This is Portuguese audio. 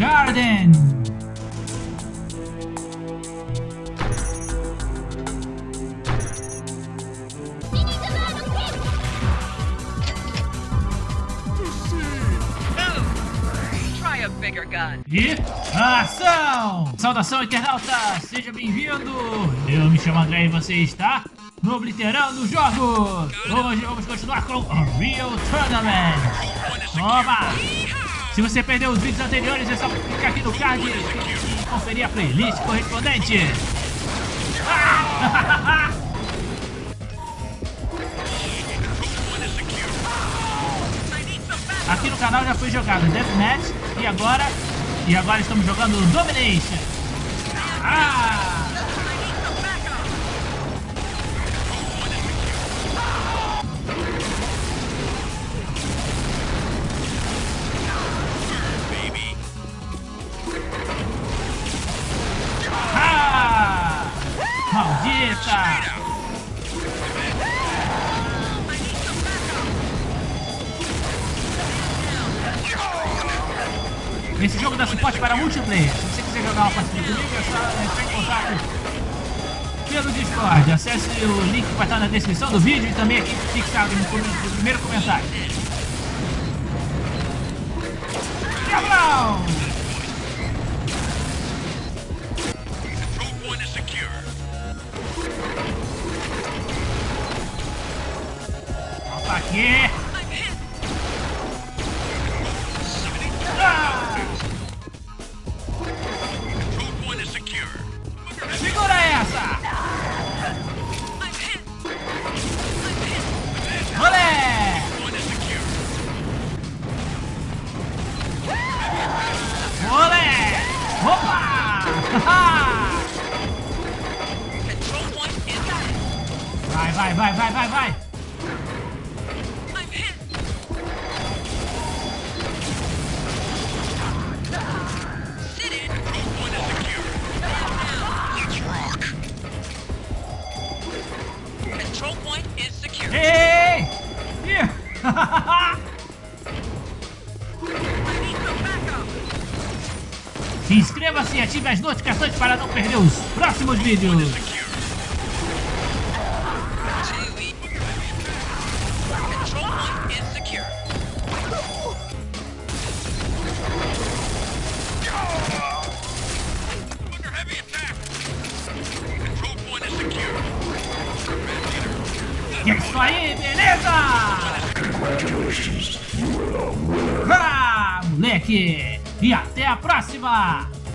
Garden. Try a bigger gun. E ação! Saudação, internauta! Seja bem-vindo! Eu me chamo André e você está no Obliterando Jogos! Hoje vamos continuar com Unreal Tournament! Toma! Se você perdeu os vídeos anteriores, é só clicar aqui no card e conferir a playlist correspondente! Ah! Aqui no canal já foi jogado Deathmatch e agora e agora estamos jogando Domination. Ah! Esse jogo dá suporte para multiplayer. Se você quiser jogar uma partida comigo, é só entrar em contato pelo Discord. Acesse o link que vai estar na descrição do vídeo e também aqui fixado no primeiro comentário. Aqui! Segura essa! Olé! Olé! Opa! Vai, vai, vai, vai, vai, vai! Se inscreva-se e ative as notificações para não perder os próximos vídeos. E é isso aí, beleza? Ah, moleque! E até a próxima!